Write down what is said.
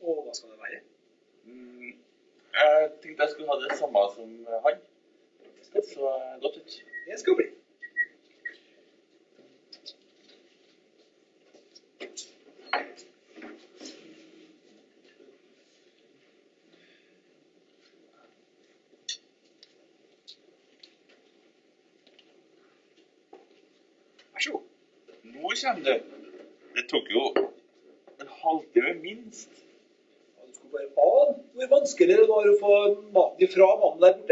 Og hva skal det være? Mm, jeg tenkte jeg skulle ha det samme som han. Det så godt ut. Det skal bli. Vær så. Nå kommer du. Det tok jo en halvtime minst ja, Du skulle bare ane hvor vanskelig det var å få maten ifra mannen der borte.